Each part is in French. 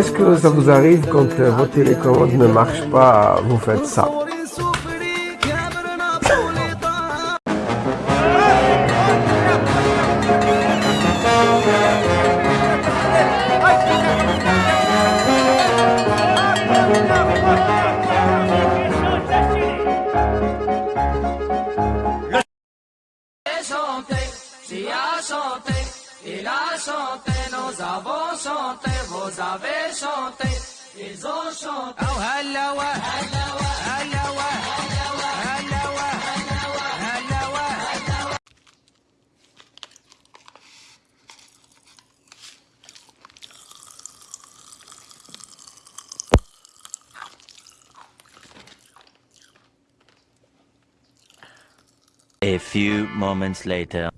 Est-ce que ça vous arrive quand euh, vos télécommandes ne marchent pas, vous faites ça? A few moments later.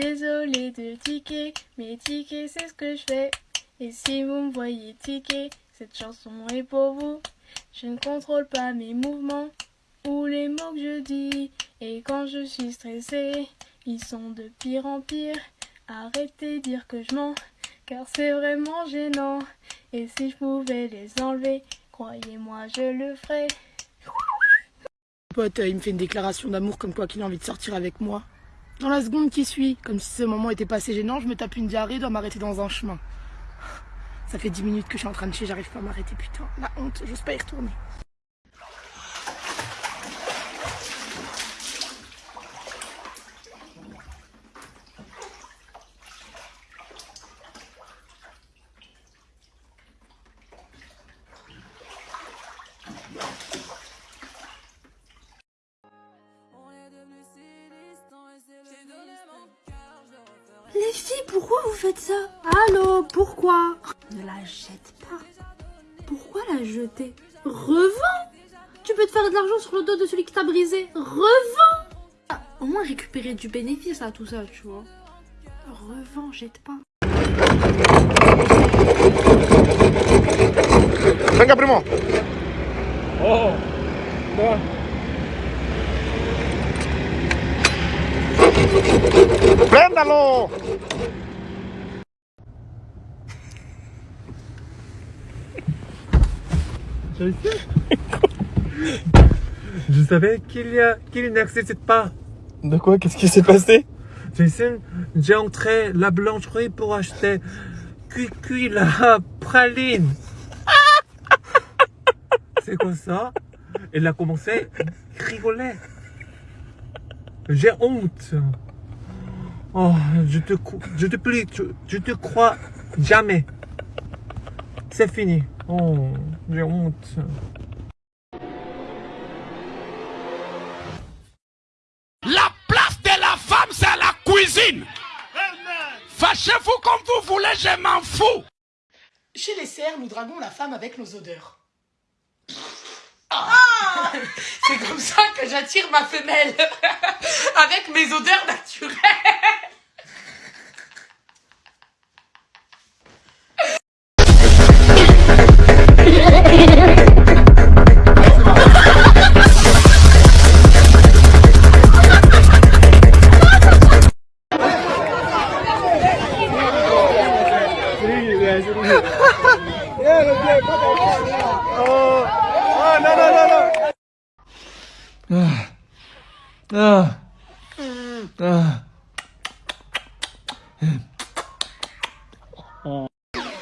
Désolée de tiquer, mais tiquer c'est ce que je fais. Et si vous me voyez tiquer, cette chanson est pour vous. Je ne contrôle pas mes mouvements ou les mots que je dis. Et quand je suis stressée, ils sont de pire en pire. Arrêtez de dire que je mens, car c'est vraiment gênant. Et si je pouvais les enlever, croyez-moi, je le ferais. Pote, euh, il me fait une déclaration d'amour comme quoi qu'il a envie de sortir avec moi. Dans la seconde qui suit, comme si ce moment était pas assez gênant, je me tape une diarrhée, dois m'arrêter dans un chemin. Ça fait 10 minutes que je suis en train de chier, j'arrive pas à m'arrêter, putain. La honte, j'ose pas y retourner. Pourquoi vous faites ça Allô, pourquoi Ne la jette pas. Pourquoi la jeter? Revends Tu peux te faire de l'argent sur le dos de celui qui t'a brisé. Revends Ah, Au moins récupérer du bénéfice à tout ça, tu vois. Revends, jette pas. Venga, primo. ¡Préndalo! Je savais qu'il y a qu'il n'accepte pas. De quoi? Qu'est-ce qui s'est passé? Jason, j'ai entré la blancherie pour acheter cuicui la praline. C'est quoi ça? Elle a commencé à rigoler. J'ai honte. Oh, je te, je te prie, tu- je te crois jamais. C'est fini. Oh, j'ai honte. La place de la femme, c'est la cuisine. Fâchez-vous comme vous voulez, je m'en fous. Chez les cerfs, nous draguons la femme avec nos odeurs. C'est comme ça que j'attire ma femelle. avec mes odeurs naturelles.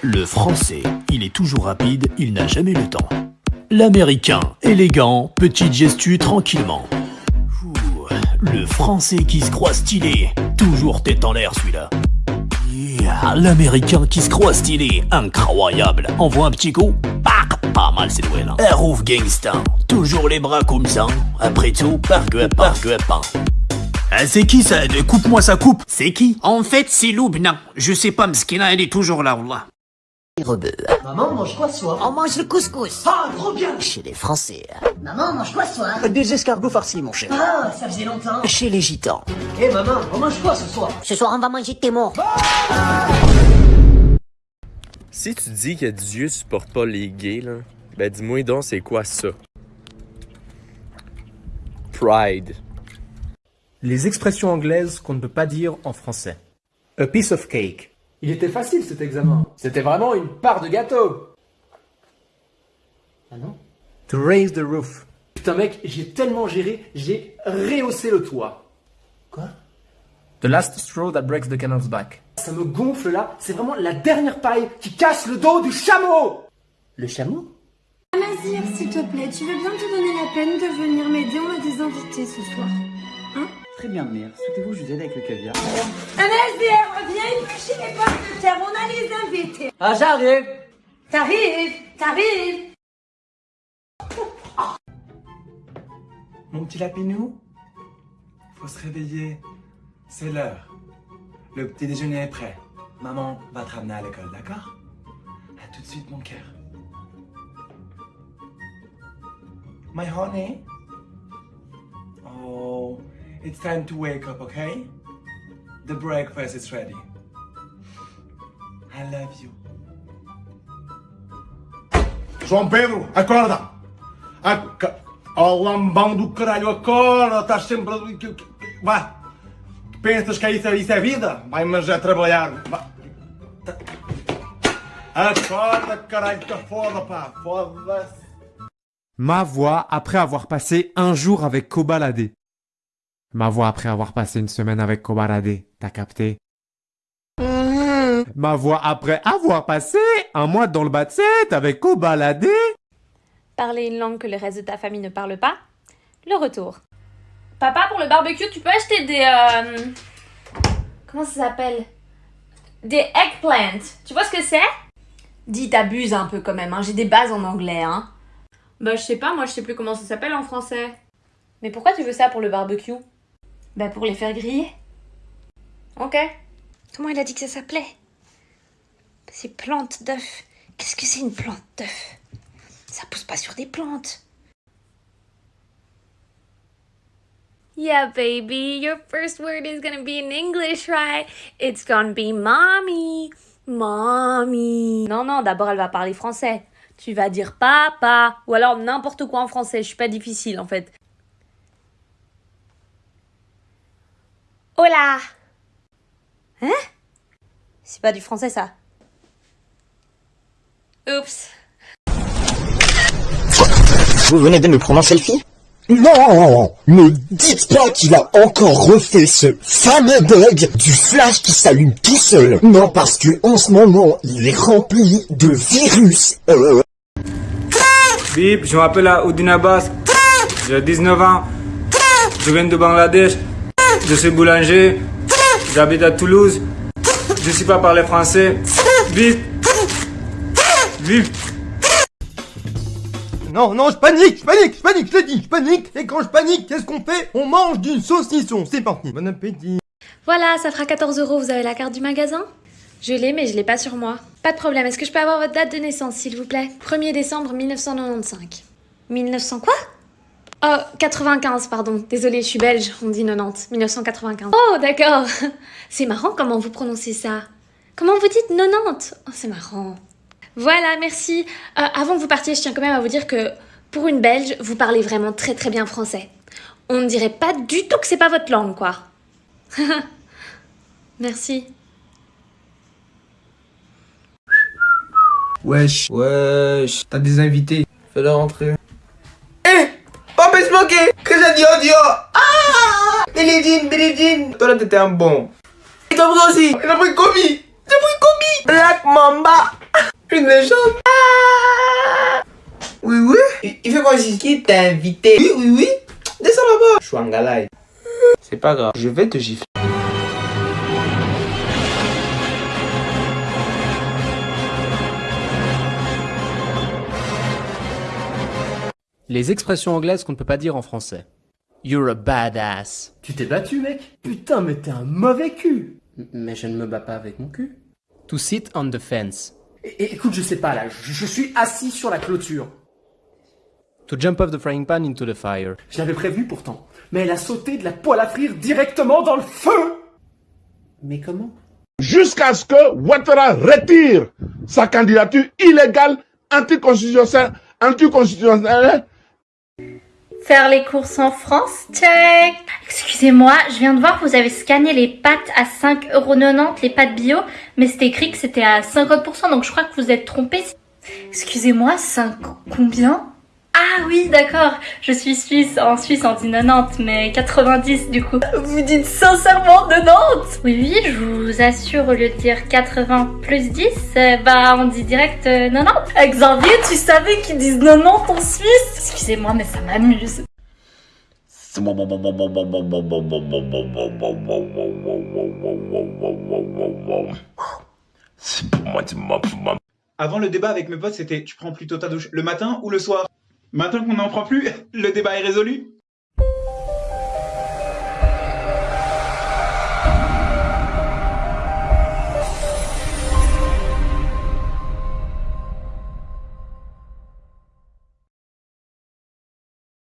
Le français, il est toujours rapide, il n'a jamais le temps. L'américain, élégant, petite gestu tranquillement. Ouh, Le français qui se croit stylé, toujours tête en l'air celui-là. Yeah, L'américain qui se croit stylé, incroyable. Envoie un petit coup, pas mal c'est doué là. Rouf gangsta, toujours les bras comme ça. Après tout, par gueupin. Ah, c'est qui ça? De- Coupe-moi sa coupe C'est qui? En fait, c'est Loubna. Je sais pas, Mskina, elle est toujours là, wallah. Maman, mange quoi ce soir? On mange le couscous. Ah, trop bien Chez les Français. Maman, mange quoi ce soir? Des escargots farcis, mon cher. Ah, ça faisait longtemps Chez les gitans. Eh maman, on mange quoi ce soir? Ce soir, on va manger tes morts. Si tu dis que Dieu supporte pas les gays, là, ben dis-moi donc c'est quoi ça? Pride. Les expressions anglaises qu'on ne peut pas dire en français. A piece of cake. Il était facile cet examen. C'était vraiment une part de gâteau. Ah non? To raise the roof. Putain mec, j'ai tellement géré, j'ai rehaussé le toit. Quoi? The last straw that breaks the camel's back. Ça me gonfle là, c'est vraiment la dernière paille qui casse le dos du chameau Le chameau? Amazir, s'il te plaît, tu veux bien te donner la peine de venir m'aider On a des invités ce soir? Hein? Très bien, mère. Souhaitez-vous que je vous aide avec le caviar? Amazir, viens éplucher les pommes on a les invités. Ah, j'arrive T'arrives, t'arrives. Mon petit lapinou, faut se réveiller. C'est l'heure. Le petit déjeuner est prêt. Maman va te ramener à l'école, d'accord? À tout de suite, mon cœur. My honey. Oh, it's time to wake up, okay? The breakfast is ready. I love you. João Pedro, acorda! Aca... Oh, lambão do caralho, acorda! Estás sempre. Vá! Pensas que isso, isso é vida? Vai, mas é trabalhar. Vá. Acorda, caralho, que foda, pá! Foda-se! Ma voix après avoir passé un jour avec Kobalade. Ma voix après avoir passé une semaine avec Kobalade. T'as capté? Ma voix après avoir passé un mois dans le bas avec Kobalade. Parler une langue que le reste de ta famille ne parle pas. Le retour. Papa, pour le barbecue, tu peux acheter des... euh, Comment ça s'appelle? Des eggplants. Tu vois ce que c'est? Dis, t'abuses un peu quand même, hein. j'ai des bases en anglais. Hein. Bah je sais pas, moi je sais plus comment ça s'appelle en français. Mais pourquoi tu veux ça pour le barbecue? Bah pour les faire griller. Ok. Comment il a dit que ça s'appelait? Ces plantes d'œufs. Qu'est-ce que c'est une plante d'œuf? Ça pousse pas sur des plantes. Yeah, baby, your first word is gonna be in English, right? It's gonna be mommy. Mommy. Non, non, d'abord elle va parler français. Tu vas dire papa. Ou alors n'importe quoi en français. Je suis pas difficile en fait. Hola. Hein? C'est pas du français ça. Oups. Vous venez de me prendre en selfie Non Ne dites pas qu'il a encore refait ce fameux bug du flash qui s'allume tout seul. Non, parce que en ce moment, il est rempli de virus. Euh... Bip, je m'appelle Oudin Abbas. J'ai 19 ans. Je viens de Bangladesh. Je suis boulanger. J'habite à Toulouse. Je sais pas parler français. Bip. Non, non, je panique, je panique, je panique, je te dis, je panique. Et quand je panique, qu'est-ce qu'on fait? On mange du saucisson. C'est parti. Bon appétit. Voilà, ça fera 14 euros. Vous avez la carte du magasin? Je l'ai, mais je l'ai pas sur moi. Pas de problème. Est-ce que je peux avoir votre date de naissance, s'il vous plaît? 1er décembre 1995. 1900 quoi? Oh, 95, pardon. Désolée, je suis belge. On dit 90. 1995. Oh, d'accord. C'est marrant comment vous prononcez ça. Comment vous dites 90 Oh, c'est marrant. Voilà, merci. Euh, avant que vous partiez, je tiens quand même à vous dire que pour une Belge, vous parlez vraiment très très bien français. On ne dirait pas du tout que c'est pas votre langue, quoi. merci. Wesh, wesh, t'as des invités, fais-leur rentrer. Eh Pas me smoker Que j'ai dit audio Ah Billie Jean Toi là t'étais un bon. Et toi aussi Il a pris commis J'ai pris commis Black Mamba Une légende ah Oui, oui Il- fait quoi ici? Qui t'a invité? Oui, oui, oui Descends là-bas Je suis un galay. C'est pas grave, je vais te gifler. Les expressions anglaises qu'on ne peut pas dire en français. You're a badass. Tu t'es battu, mec Putain, mais t'es un mauvais cul Mais je ne me bats pas avec mon cul. To sit on the fence. Et, et écoute, je sais pas, là, je, je suis assis sur la clôture. To jump off the frying pan into the fire. Je l'avais prévu pourtant, mais elle a sauté de la poêle à frire directement dans le feu Mais comment? Jusqu'à ce que Ouattara retire sa candidature illégale anticonstitutionnelle, anticonstitutionnelle Faire les courses en France, check. Excusez-moi, je viens de voir que vous avez scanné les pâtes à 5,90€, les pâtes bio, mais c'était écrit que c'était à 50%, donc je crois que vous êtes trompé. Excusez-moi, 5 combien? Ah oui, d'accord, je suis suisse, en Suisse on dit 90, mais 90 du coup. Vous dites sincèrement 90 Oui, oui, je vous assure, au lieu de dire 80 plus 10, euh, bah on dit direct euh, 90. Xavier, tu savais qu'ils disent 90 en Suisse? Excusez-moi, mais ça m'amuse. Avant le débat avec mes potes, c'était tu prends plutôt ta douche le matin ou le soir? Maintenant qu'on n'en prend plus, le débat est résolu